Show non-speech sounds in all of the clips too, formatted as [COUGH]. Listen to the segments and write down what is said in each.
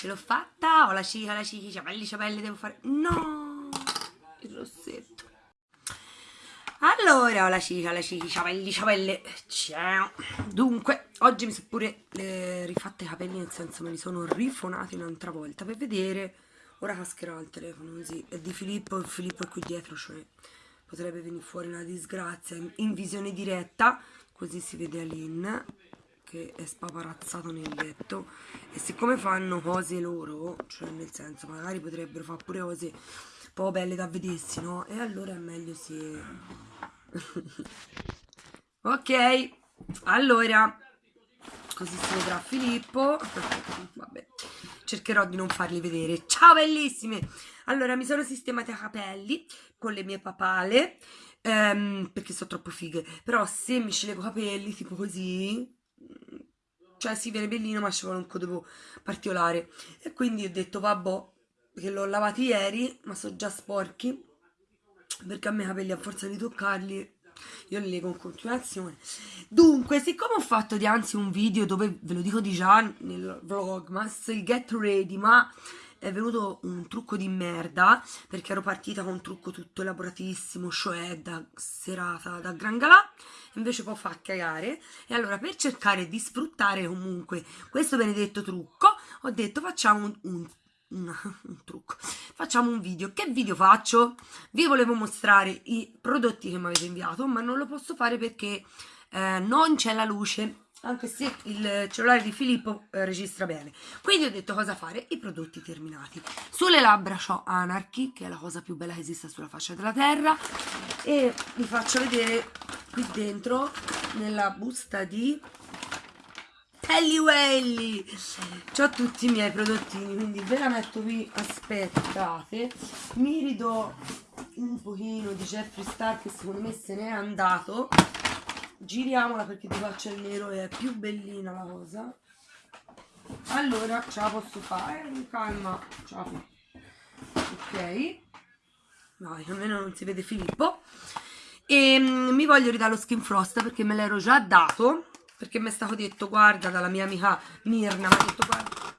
ce l'ho fatta, ho la cica, la cica, i capelli, devo fare... No, il rossetto. Allora, ho la cica, la cica, i capelli, ciao. Dunque, oggi mi sono pure eh, rifatte i capelli, nel senso me li sono rifonati un'altra volta per vedere... Ora cascherò il telefono così, è di Filippo, Filippo è qui dietro, cioè potrebbe venire fuori una disgrazia in visione diretta, così si vede Aline che è spaparazzato nel letto e siccome fanno cose loro, cioè nel senso magari potrebbero fare pure cose un po' belle da vedersi, no? E allora è meglio se... [LAUGHS] ok, allora, così si vedrà Filippo, [LAUGHS] vabbè, cercherò di non farli vedere. Ciao bellissime! Allora, mi sono sistemati a capelli con le mie papale, ehm, perché sono troppo fighe, però se mi scelgo capelli tipo così, cioè si viene bellino ma ci vuole un codo particolare. E quindi ho detto vabbè che l'ho lavati ieri ma sono già sporchi perché a me i capelli a forza di toccarli io li leggo in continuazione. Dunque siccome ho fatto di anzi un video dove ve lo dico di già nel vlogmas il get ready ma è venuto un trucco di merda perché ero partita con un trucco tutto elaboratissimo, cioè da serata da gran galà, invece poi fa cagare. E allora per cercare di sfruttare comunque questo benedetto trucco ho detto facciamo un, un un, [LAUGHS] un, trucco. Facciamo un video. Che video faccio? Vi volevo mostrare i prodotti che mi avete inviato ma non lo posso fare perché eh, non c'è la luce anche se il cellulare di Filippo eh, registra bene. Quindi ho detto cosa fare? I prodotti terminati. Sulle labbra ho Anarchy che è la cosa più bella che esista sulla faccia della terra. E vi faccio vedere qui dentro nella busta di Helly Welly. Ho tutti i miei prodottini quindi ve la metto qui aspettate. Mi ridò un pochino di Jeffree Star che secondo me se n'è andato giriamola perché ti faccio il nero e è più bellina la cosa. Allora ce la posso fare? Con calma. Ce la ok vai almeno non si vede Filippo. E um, mi voglio ridare lo skin frost perché me l'ero già dato perché mi è stato detto guarda dalla mia amica Mirna mi ha detto guarda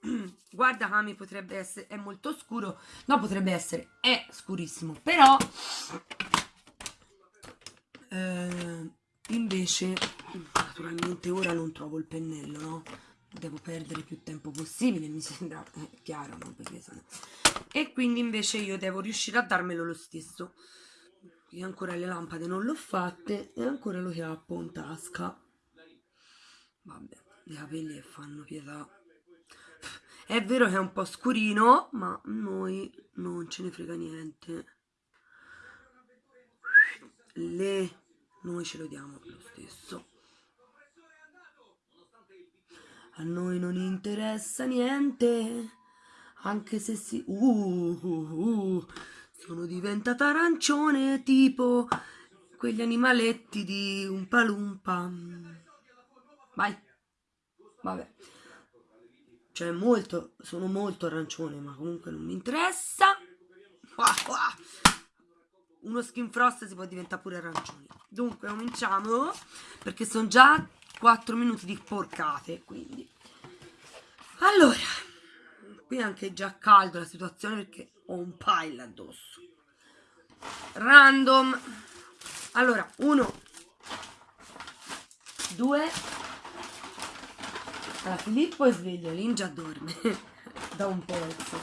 [CLEARS THROAT] guarda Kami potrebbe essere è molto scuro. No potrebbe essere è scurissimo però eh, invece naturalmente ora non trovo il pennello no? devo perdere più tempo possibile mi sembra eh, chiaro no? Perché e quindi invece io devo riuscire a darmelo lo stesso io ancora le lampade non l'ho fatte e ancora lo chiappo in tasca vabbè i capelli fanno pietà è vero che è un po' scurino ma noi non ce ne frega niente le noi ce lo diamo lo stesso. A noi non interessa niente, anche se si... Uh, uh, uh, sono diventata arancione tipo quegli animaletti di un palumpa. Vai, vabbè. Cioè molto, sono molto arancione, ma comunque non mi interessa. Uno skin frost si può diventare pure arancione. Dunque cominciamo perché sono già 4 minuti di porcate, quindi. Allora, qui è anche già caldo la situazione perché ho un pile addosso. Random. Allora, uno, due. Allora, Filippo è sveglio, Lin già dorme [LAUGHS] da un pezzo.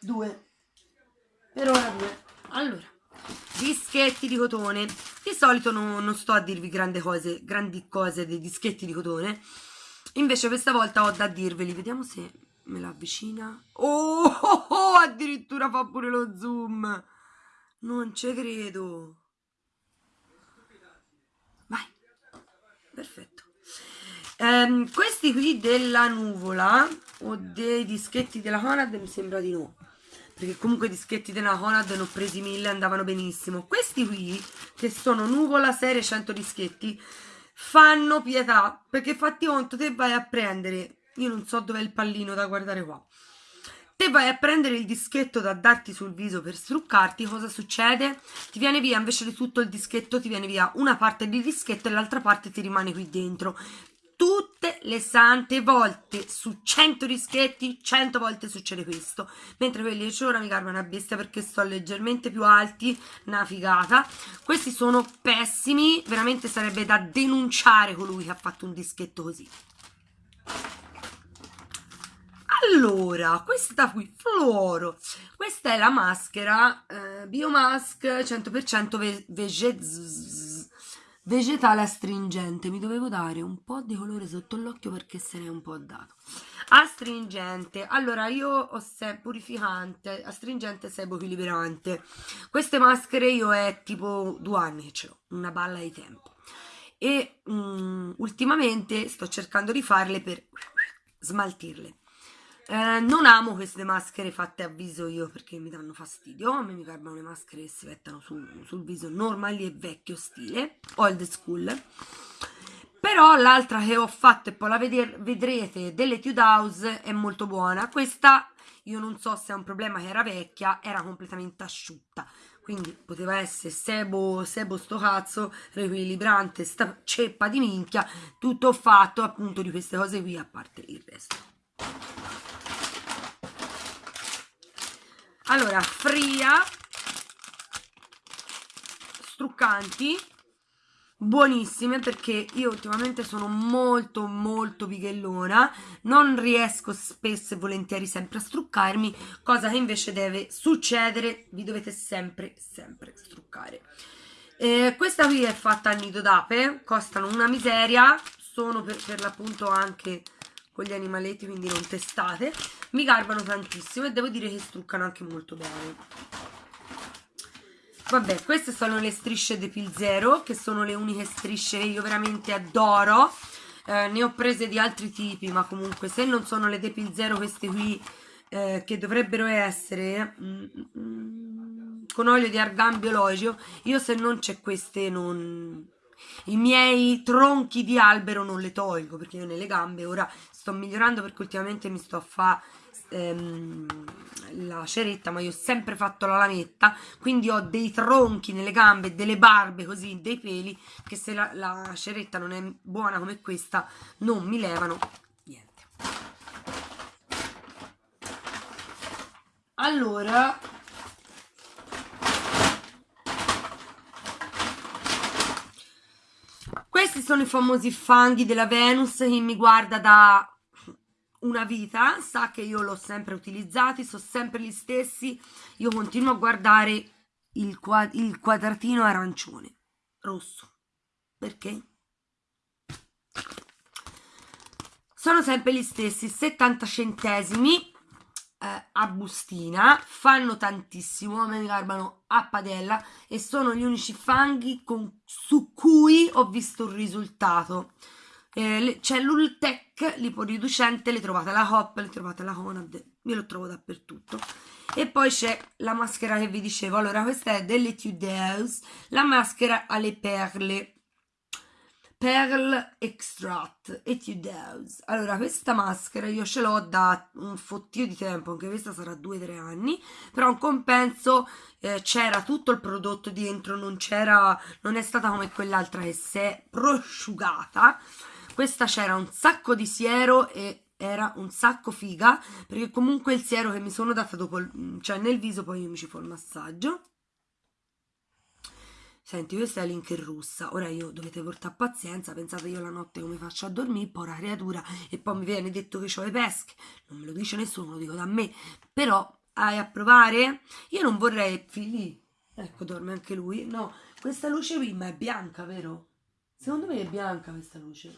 Due. Per ora due. Allora dischetti di cotone. Di solito non, non sto a dirvi grandi cose grandi cose dei dischetti di cotone. Invece questa volta ho da dirveli vediamo se me la avvicina. Oh, oh, [LAUGHS] oh addirittura fa pure lo zoom. Non ci credo. Vai. Perfetto. Ehm, questi qui della nuvola o dei dischetti della Conad mi sembra di no perché comunque i dischetti della Conad ne ho presi mille andavano benissimo questi qui che sono nuvola serie 100 dischetti fanno pietà perché fatti conto te vai a prendere io non so dov'è il pallino da guardare qua te vai a prendere il dischetto da darti sul viso per struccarti cosa succede? ti viene via invece di tutto il dischetto ti viene via una parte di dischetto e l'altra parte ti rimane qui dentro tutte le sante volte su 100 dischetti 100 volte succede questo. Mentre quelli di ora mi carba una bestia perché sto leggermente più alti una figata. Questi sono pessimi veramente sarebbe da denunciare colui che ha fatto un dischetto così. Allora, questa qui, fluoro, questa è la maschera eh, Biomask 100% ve vege vegetale astringente. Mi dovevo dare un po' di colore sotto l'occhio perché se n'è un po' dato. Astringente, allora io ho se purificante, astringente sebo equilibrante. Queste maschere io è tipo due anni ce l'ho, una balla di tempo. E um, ultimamente sto cercando di farle per smaltirle eh, non amo queste maschere fatte a viso io perché mi danno fastidio. A me mi garbano le maschere che si mettano su, sul viso normali e vecchio stile, old school. Però l'altra che ho fatto e poi la vedrete dell'Etude House è molto buona. Questa io non so se è un problema che era vecchia, era completamente asciutta. Quindi poteva essere sebo, sebo sto cazzo, riequilibrante, sta ceppa di minchia, tutto fatto appunto di queste cose qui a parte il resto. Allora fria struccanti buonissime perché io ultimamente sono molto molto bighellona non riesco spesso e volentieri sempre a struccarmi cosa che invece deve succedere vi dovete sempre sempre struccare. Eh, questa qui è fatta a nido d'ape costano una miseria sono per, per l'appunto anche con gli animaletti quindi non testate. Mi garbano tantissimo e devo dire che struccano anche molto bene. Vabbè queste sono le strisce Depil Zero che sono le uniche strisce che io veramente adoro. Eh, ne ho prese di altri tipi ma comunque se non sono le Depil Zero queste qui eh, che dovrebbero essere mm, mm, con olio di argan biologico io se non c'è queste non i miei tronchi di albero non le tolgo perché io nelle gambe ora sto migliorando perché ultimamente mi sto a fare ehm, la ceretta ma io ho sempre fatto la lametta quindi ho dei tronchi nelle gambe delle barbe così dei peli che se la, la ceretta non è buona come questa non mi levano niente. Allora Questi sono i famosi fanghi della Venus, chi mi guarda da una vita sa che io l'ho sempre utilizzati, sono sempre gli stessi, io continuo a guardare il, quad il quadratino arancione, rosso, perché? Sono sempre gli stessi, 70 centesimi, eh, a bustina, fanno tantissimo, me mi garbano a padella e sono gli unici fanghi con, su cui ho visto un risultato. Eh, c'è l'Ultec liporiducente, le trovate alla Hop, le trovate alla Conad, io lo trovo dappertutto. E poi c'è la maschera che vi dicevo, allora questa è delle Tudeus, la maschera alle perle Pearl Extract Etudes. Allora, questa maschera io ce l'ho da un fottio di tempo, anche questa sarà 2-3 anni, però in compenso eh, c'era tutto il prodotto dentro, non non è stata come quell'altra che si è prosciugata. Questa c'era un sacco di siero e era un sacco figa, perché comunque il siero che mi sono data dopo, cioè nel viso poi io mi ci fa il massaggio Senti, questa è la link in russa. Ora io dovete portare pazienza. Pensate io la notte come faccio a dormire, poi la creatura, e poi mi viene detto che ho le pesche. Non me lo dice nessuno, lo dico da me. Però, hai a provare? Io non vorrei... Fili, ecco, dorme anche lui. No, questa luce qui, ma è bianca, vero? Secondo me è bianca questa luce.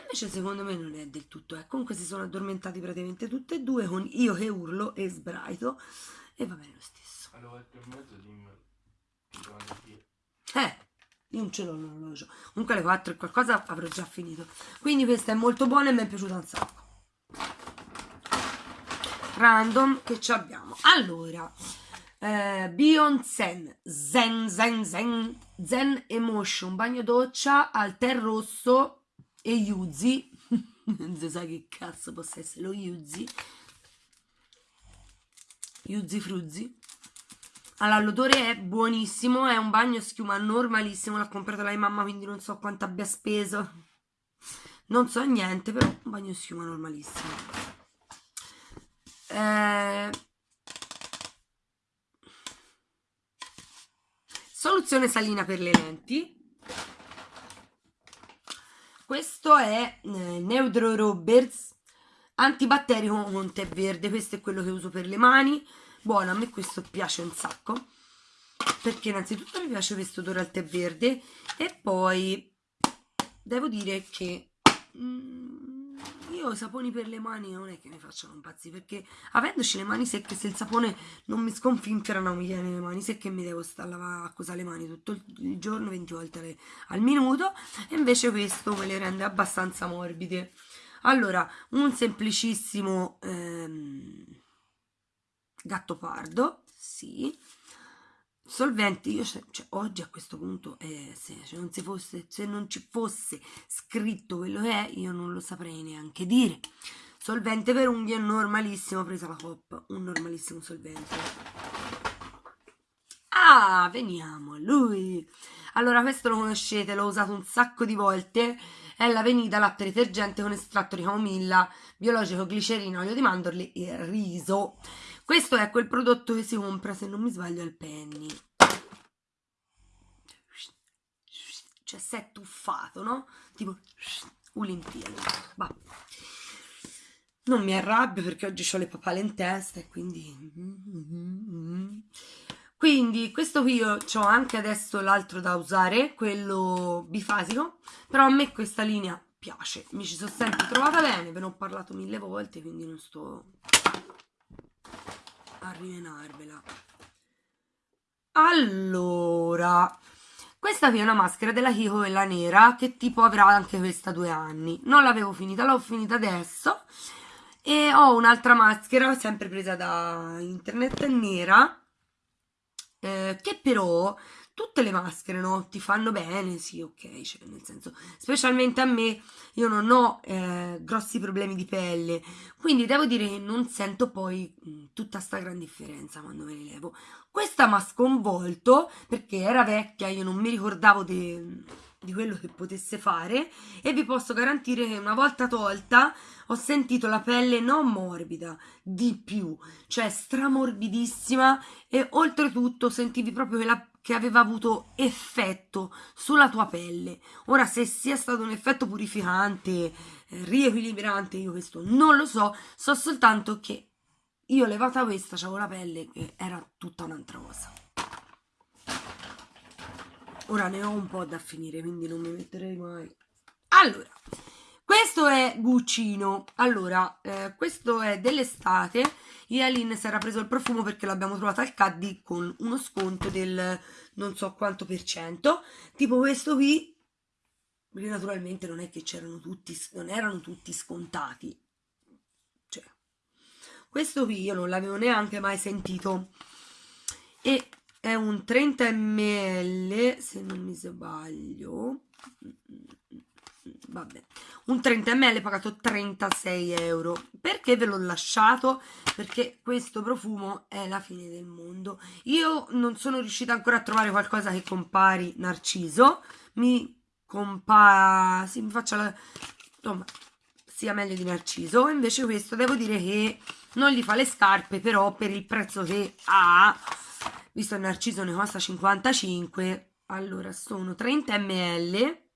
Invece secondo me non è del tutto. Eh. Comunque si sono addormentati praticamente tutte e due con io che urlo e sbraito. E va bene lo stesso. Allora, e mezzo dimmi eh, io non ce l'ho l'orologio. Comunque alle 4 e qualcosa avrò già finito. Quindi questa è molto buona e mi è piaciuta un sacco. Random che ci abbiamo. Allora, eh, Beyond Zen, Zen, Zen, Zen, Zen Emotion, bagno doccia al tè rosso e Yuzi. [LAUGHS] non si sa che cazzo possa essere lo Yuzi. Yuzi Fruzzi. Allora, l'odore è buonissimo, è un bagno schiuma normalissimo, l'ha comprato lei mamma, quindi non so quanto abbia speso. non so niente però un bagno schiuma normalissimo eh, soluzione salina per le lenti questo è eh, Neutro Roberts antibatterico con tè verde questo è quello che uso per le mani. Buono a me questo piace un sacco perché innanzitutto mi piace questo odore al tè verde e poi devo dire che mm, io i saponi per le mani non è che mi facciano impazzire perché avendoci le mani secche se il sapone non mi sconfinfera non mi viene le mani secche mi devo stare a lavare a le mani tutto il giorno 20 volte al minuto e invece questo me le rende abbastanza morbide. Allora un semplicissimo ehm, gatto pardo sì solventi io cioè, oggi a questo punto eh, se, cioè non fosse, se non ci fosse scritto quello che è io non lo saprei neanche dire. Solvente per unghie normalissimo presa la coppa un normalissimo solvente. Ah veniamo a lui. Allora questo lo conoscete l'ho usato un sacco di volte è la Venida latte detergente con estratto di camomilla biologico glicerina olio di mandorle e riso questo è quel prodotto che si compra, se non mi sbaglio, al Penny. Cioè, si è tuffato, no? Tipo, Olimpiadi. Va. Non mi arrabbio perché oggi ho le papale in testa e quindi... Quindi questo qui ho anche adesso l'altro da usare, quello bifasico, però a me questa linea piace, mi ci sono sempre trovata bene, ve ne ho parlato mille volte, quindi non sto a rimenarvela. Allora questa qui è una maschera della Kiko quella nera che tipo avrà anche questa due anni. Non l'avevo finita l'ho finita adesso. E ho un'altra maschera sempre presa da internet nera eh, che però tutte le maschere no? ti fanno bene, sì, ok, cioè, nel senso, specialmente a me, io non ho eh, grossi problemi di pelle, quindi devo dire che non sento poi mh, tutta sta gran differenza quando me le levo. Questa mi ha sconvolto perché era vecchia, io non mi ricordavo di, di quello che potesse fare e vi posso garantire che una volta tolta ho sentito la pelle non morbida, di più, cioè stramorbidissima e oltretutto sentivi proprio che la che aveva avuto effetto sulla tua pelle. Ora, se sia stato un effetto purificante, eh, riequilibrante, io questo non lo so, so soltanto che io levata questa avevo la pelle che era tutta un'altra cosa. Ora ne ho un po' da finire, quindi non mi metterei mai. Allora, questo è Guccino. Allora, eh, questo è dell'estate. Ialin si era preso il profumo perché l'abbiamo trovato al Caddy con uno sconto del non so quanto per cento. Tipo questo qui, perché naturalmente non è che c'erano tutti, non erano tutti scontati. Cioè, questo qui io non l'avevo neanche mai sentito. E è un 30 ml, se non mi sbaglio. Vabbè. Un 30 ml pagato 36 euro. Perché ve l'ho lasciato? Perché questo profumo è la fine del mondo. Io non sono riuscita ancora a trovare qualcosa che compari narciso. Mi compara sì, mi faccia la insomma sia meglio di narciso. Invece questo devo dire che non gli fa le scarpe però per il prezzo che ha visto il narciso ne costa 55 allora sono 30 ml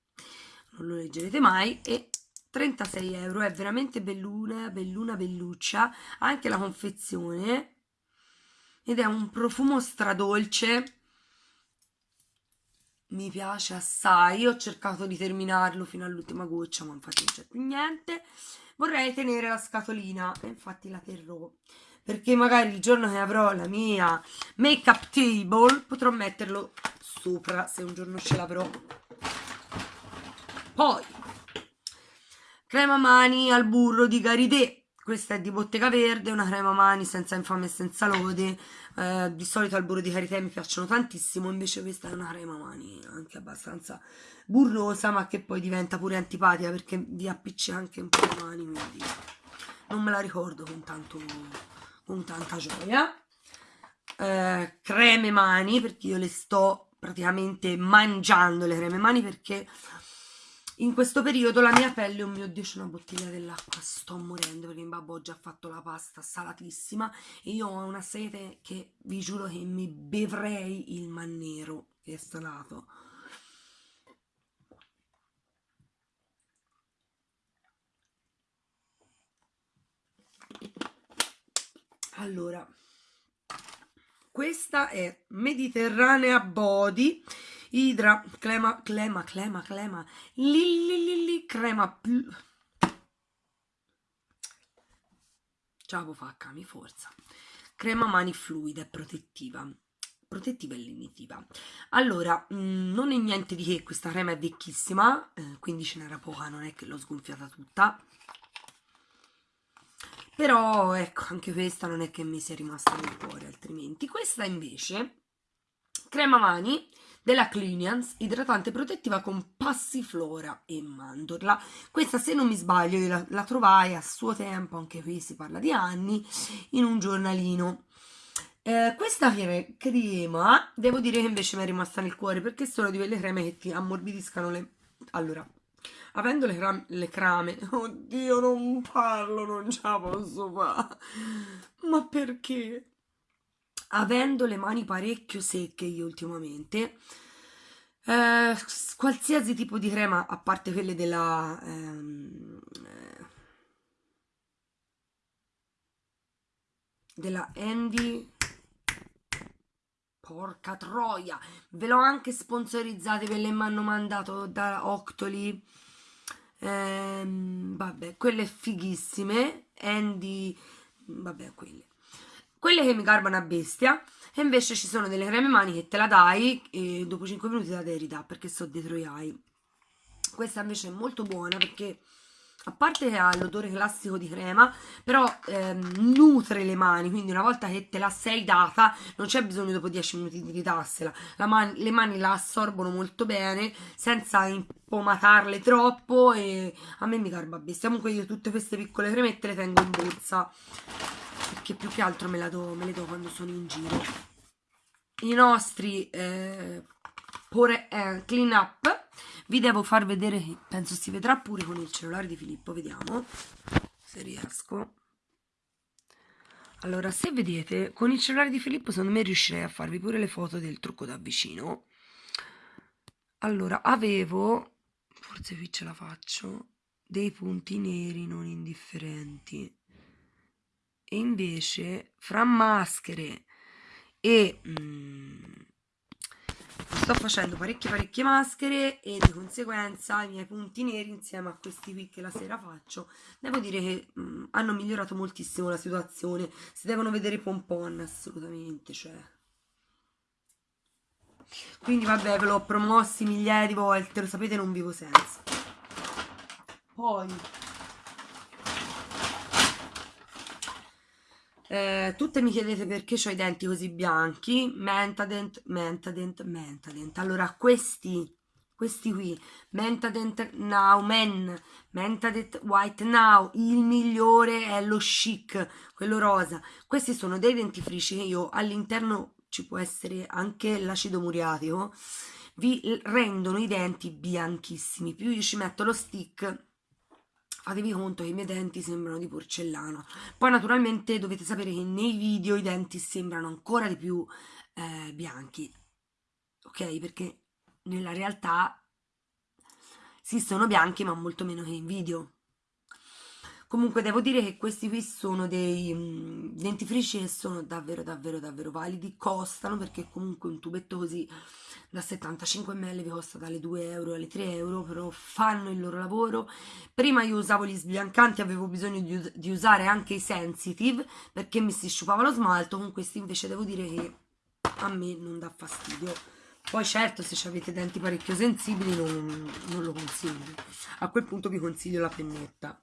non lo leggerete mai. E 36 euro. È veramente belluna belluna belluccia. Anche la confezione. Ed è un profumo stradolce. Mi piace assai. Ho cercato di terminarlo fino all'ultima goccia ma infatti non c'è più niente. Vorrei tenere la scatolina. Infatti la terrò perché magari il giorno che avrò la mia make up table potrò metterlo sopra se un giorno ce l'avrò poi, crema mani al burro di Garidè. Questa è di Bottega Verde, una crema mani senza infame e senza lode. Eh, di solito al burro di karité mi piacciono tantissimo, invece questa è una crema mani anche abbastanza burrosa, ma che poi diventa pure antipatica perché vi appiccica anche un po' le mani, quindi non me la ricordo con, tanto, con tanta gioia. Eh, creme mani, perché io le sto praticamente mangiando le creme mani perché in questo periodo la mia pelle, oh mio Dio, c'è una bottiglia dell'acqua, sto morendo perché in babbo ho già fatto la pasta salatissima e io ho una sete che vi giuro che mi bevrei il mannero che è salato. Allora, questa è Mediterranea Body Idra, Clema, Clema, Clema, Clema, Lilli, Crema, Ciao facca, mi forza. Crema mani fluida e protettiva. Protettiva e lenitiva. Allora, mh, mm, non è niente di che, questa crema è vecchissima, eh, quindi ce n'era poca, non è che l'ho sgonfiata tutta però ecco anche questa non è che mi sia rimasta nel cuore altrimenti. Questa invece crema mani della Clinians idratante protettiva con passiflora e mandorla. Questa se non mi sbaglio la, la trovai a suo tempo anche qui si parla di anni in un giornalino. Eh, questa crema devo dire che invece mi è rimasta nel cuore perché sono di quelle creme che ti ammorbidiscano le allora avendo le, cram le crame, [LAUGHS] oddio non parlo, non ce la posso fare, ma perché? Avendo le mani parecchio secche io ultimamente, eh, qualsiasi tipo di crema, a parte quelle della... Ehm, eh, della Andy porca troia ve l'ho anche sponsorizzate ve le mi hanno mandato da Octoli ehm, vabbè, quelle fighissime, Andy, vabbè, quelle. Quelle che mi garbano a bestia, e invece ci sono delle creme mani che te la dai e dopo 5 minuti la devi ridare perché so dietro gli ai. Questa invece è molto buona perché a parte che ha l'odore classico di crema, però ehm, nutre le mani, quindi una volta che te la sei data non c'è bisogno dopo 10 minuti di ridarsela, man le mani la assorbono molto bene senza impomatarle troppo e a me mi garba bestia, comunque io tutte queste piccole cremette le tengo in borsa perché più che altro me, do, me le do quando sono in giro. I nostri eh, pure, eh, clean up vi devo far vedere penso si vedrà pure con il cellulare di Filippo vediamo se riesco. Allora se vedete con il cellulare di Filippo secondo me riuscirei a farvi pure le foto del trucco da vicino. Allora avevo forse qui ce la faccio dei punti neri non indifferenti. E invece fra maschere e mm, sto facendo parecchie parecchie maschere e di conseguenza i miei punti neri insieme a questi qui che la sera faccio devo dire che mh, mm, hanno migliorato moltissimo la situazione. Si devono vedere i pompon assolutamente cioè. Quindi vabbè ve l'ho promossi migliaia di volte lo sapete non vivo senza. Poi Eh, tutte mi chiedete perché ho i denti così bianchi, Mentadent, Mentadent, Mentadent. Allora, questi, questi qui, Mentadent Now Men, Mentadent White Now, il migliore è lo chic, quello rosa. Questi sono dei dentifrici che io all'interno ci può essere anche l'acido muriatico, vi rendono i denti bianchissimi. Più io ci metto lo stick fatevi conto che i miei denti sembrano di porcellana poi naturalmente dovete sapere che nei video i denti sembrano ancora di più eh, bianchi. Ok? Perché nella realtà sì sono bianchi ma molto meno che in video comunque devo dire che questi qui sono dei mh, mm, dentifrici che sono davvero davvero davvero validi. Costano perché comunque un tubetto così da 75 ml vi costa dalle 2 euro alle 3 euro però fanno il loro lavoro. Prima io usavo gli sbiancanti avevo bisogno di, di usare anche i sensitive perché mi si sciupava lo smalto. Con questi invece devo dire che a me non dà fastidio. Poi certo se avete denti parecchio sensibili non, non lo consiglio. A quel punto vi consiglio la pennetta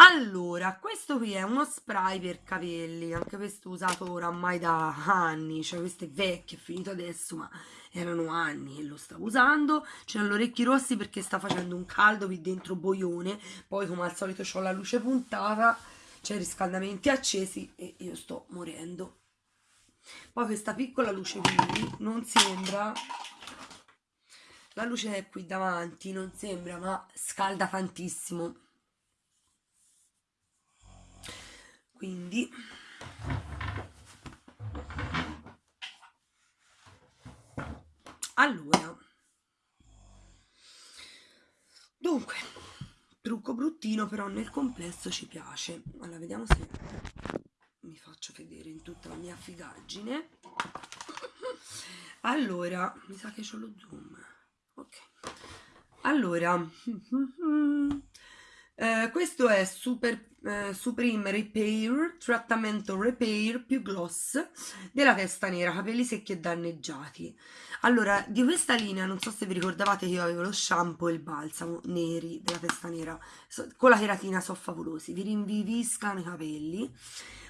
allora, questo qui è uno spray per capelli, anche questo usato oramai da anni, cioè questo è vecchio, è finito adesso, ma erano anni che lo stavo usando. C'è gli orecchi rossi perché sta facendo un caldo qui dentro boione, poi come al solito ho la luce puntata, c'è riscaldamenti accesi e io sto morendo. Poi questa piccola luce qui non sembra la luce è qui davanti non sembra ma scalda tantissimo quindi allora dunque trucco bruttino però nel complesso ci piace. Allora vediamo se mi faccio vedere in tutta la mia figaggine. Allora mi sa che ho lo zoom. Ok. Allora eh, questo è super eh, Supreme Repair trattamento repair più gloss della testa nera capelli secchi e danneggiati. Allora di questa linea non so se vi ricordavate che io avevo lo shampoo e il balsamo neri della testa nera. So, con la keratina sono favolosi vi rinviviscano i capelli.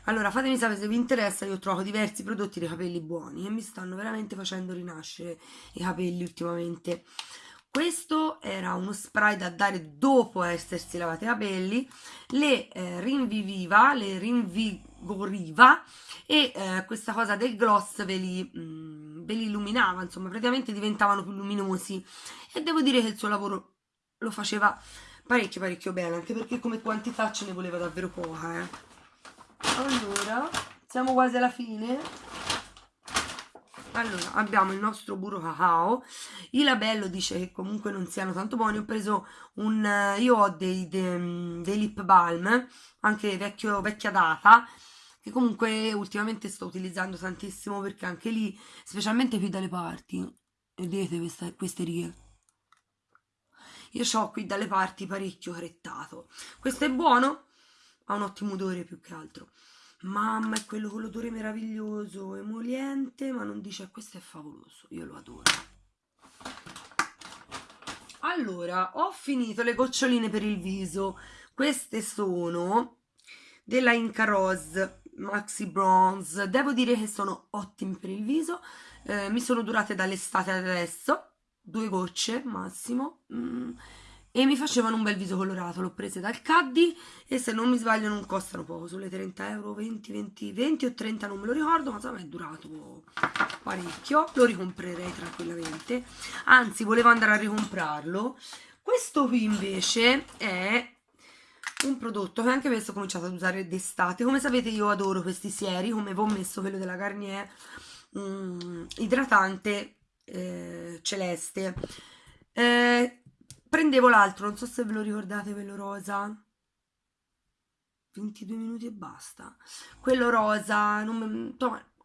Allora fatemi sapere se vi interessa io trovo diversi prodotti dei capelli buoni e mi stanno veramente facendo rinascere i capelli ultimamente questo era uno spray da dare dopo essersi lavati i capelli le eh, rinviviva le rinvigoriva e eh, questa cosa del gloss ve li, mh, mm, ve li illuminava insomma praticamente diventavano più luminosi e devo dire che il suo lavoro lo faceva parecchio parecchio bene anche perché come quantità ce ne voleva davvero poca eh. allora siamo quasi alla fine allora abbiamo il nostro burro cacao. Il labello dice che comunque non siano tanto buoni. Ho preso un io ho dei, dei, dei lip balm anche vecchio, vecchia data che comunque ultimamente sto utilizzando tantissimo perché anche lì specialmente qui dalle parti vedete questa, queste righe? Io ho qui dalle parti parecchio crettato questo è buono ha un ottimo odore più che altro Mamma, è quello con l'odore meraviglioso, emoliente, ma non dice questo è favoloso, io lo adoro. Allora, ho finito le goccioline per il viso. Queste sono della Inca Rose Maxi Bronze. Devo dire che sono ottime per il viso. Eh, mi sono durate dall'estate adesso, due gocce massimo. Mm e mi facevano un bel viso colorato l'ho prese dal Caddy e se non mi sbaglio non costano poco sulle 30 euro 20, 20, 20 o 30 non me lo ricordo ma insomma è durato parecchio lo ricomprerei tranquillamente. Anzi volevo andare a ricomprarlo. Questo qui invece è un prodotto che anche questo ho cominciato ad usare d'estate. Come sapete io adoro questi sieri come vi ho messo quello della Garnier um, idratante eh, celeste. Eh, prendevo l'altro, non so se ve lo ricordate quello rosa. 22 minuti e basta. Quello rosa non,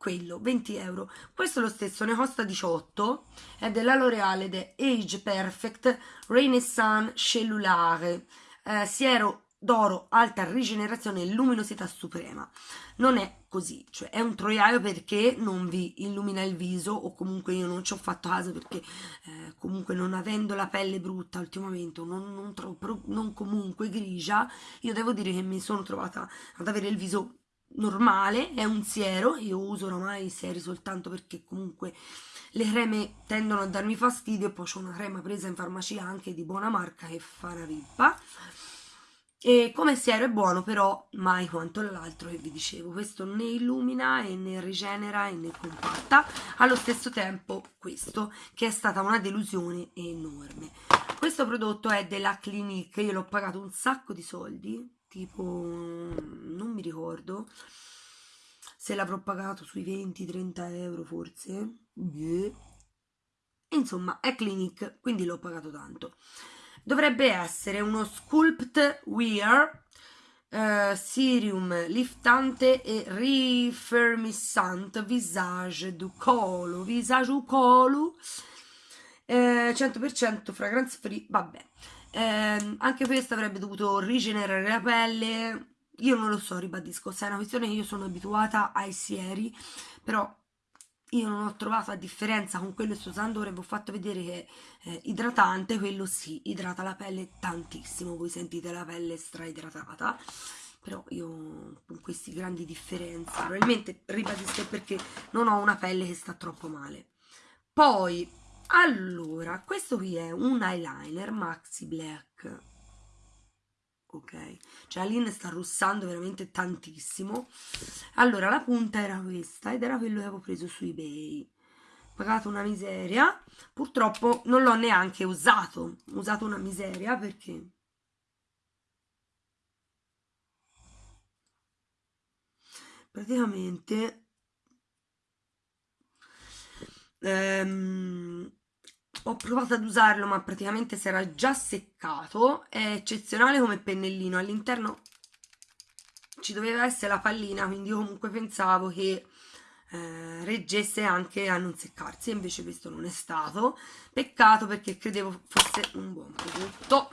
quello 20 euro. Questo è lo stesso ne costa 18 è della L'Oreal ed è Age Perfect Renaissance Cellulare. Eh, siero d'oro, alta rigenerazione e luminosità suprema. Non è così, cioè è un troiaio perché non vi illumina il viso o comunque io non ci ho fatto caso perché eh, comunque non avendo la pelle brutta ultimamente non, non, troppo, non comunque grigia, io devo dire che mi sono trovata ad avere il viso normale, è un siero, io uso ormai i sieri soltanto perché comunque le creme tendono a darmi fastidio e poi ho una crema presa in farmacia anche di buona marca che fa una rippa e come siero è buono però mai quanto l'altro che vi dicevo. Questo né illumina e né rigenera e né compatta. Allo stesso tempo questo che è stata una delusione enorme. Questo prodotto è della Clinique. Io l'ho pagato un sacco di soldi tipo non mi ricordo se l'avrò pagato sui 20-30 euro forse. Insomma è Clinique quindi l'ho pagato tanto dovrebbe essere uno sculpt wear Uh, Sirium liftante e rifermissante visage du colo visage du colo. Eh, 100% fragrance free vabbè. Eh, anche questo avrebbe dovuto rigenerare la pelle. Io non lo so ribadisco se è una questione che io sono abituata ai sieri però io non ho trovato a differenza con quello sto usando ora vi ho fatto vedere che eh, idratante quello sì, idrata la pelle tantissimo voi sentite la pelle straidratata. Però io con queste grandi differenze probabilmente ribadisco perché non ho una pelle che sta troppo male. Poi allora questo qui è un eyeliner maxi black ok? Cioè la linea sta russando veramente tantissimo. Allora la punta era questa ed era quello che avevo preso su ebay. Pagato una miseria. Purtroppo non l'ho neanche usato. Ho usato una miseria perché praticamente ehm, ho provato ad usarlo ma praticamente si era già seccato. È eccezionale come pennellino. All'interno ci doveva essere la pallina quindi io comunque pensavo che eh, reggesse anche a non seccarsi invece questo non è stato. Peccato perché credevo fosse un buon prodotto.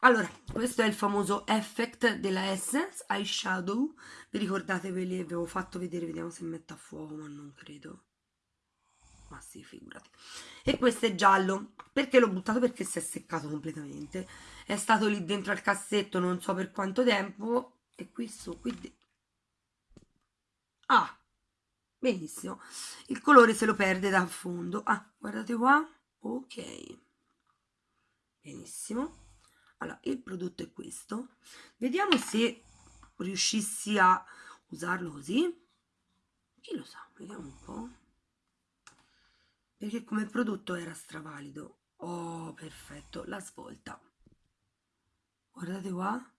Allora questo è il famoso effect della Essence eyeshadow. Vi ricordate ve li avevo fatto vedere? Vediamo se mette a fuoco ma non credo ma sì figurati. E questo è giallo. Perché l'ho buttato? Perché si è seccato completamente. È stato lì dentro al cassetto non so per quanto tempo. E qui su qui ah benissimo. Il colore se lo perde da fondo. Ah guardate qua. Ok. Benissimo. Allora il prodotto è questo. Vediamo se riuscissi a usarlo così. Chi lo sa? Vediamo un po' perché come prodotto era stravalido oh perfetto la svolta guardate qua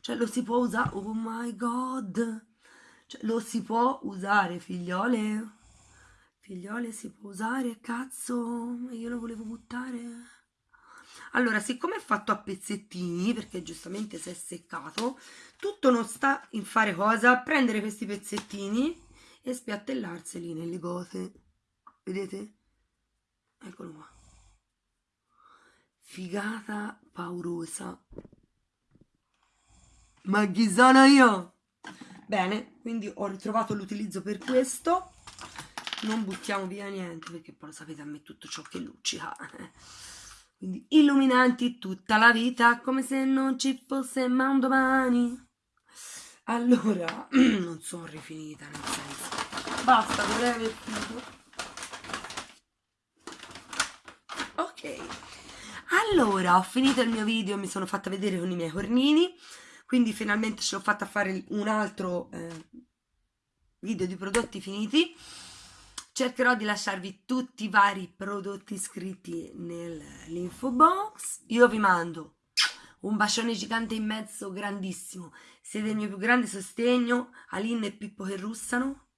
cioè lo si può usare oh my god cioè, lo si può usare, figliole? Figliole si può usare, cazzo, io lo volevo buttare. Allora, siccome è fatto a pezzettini, perché giustamente si è seccato, tutto non sta in fare cosa? Prendere questi pezzettini e spiattellarseli nelle cose. Vedete? Eccolo qua. Figata paurosa. Ma chi sono io? Bene, quindi ho ritrovato l'utilizzo per questo. Non buttiamo via niente perché poi lo sapete a me tutto ciò che luccica. [LAUGHS] Quindi illuminanti tutta la vita come se non ci fosse un domani. Allora, [CLEARS THROAT] non sono rifinita nel senso. Basta, dovrei aver finito. Allora, ho finito il mio video, mi sono fatta vedere con i miei cornini quindi finalmente ce l'ho fatta fare un altro eh, video di prodotti finiti. Cercherò di lasciarvi tutti i vari prodotti iscritti nell'info box. Io vi mando un bacione gigante in mezzo grandissimo. Siete il mio più grande sostegno. Aline e Pippo che russano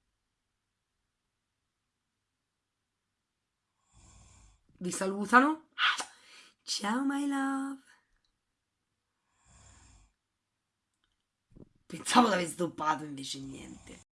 vi salutano ciao my love Pensavo di aver stoppato, invece niente.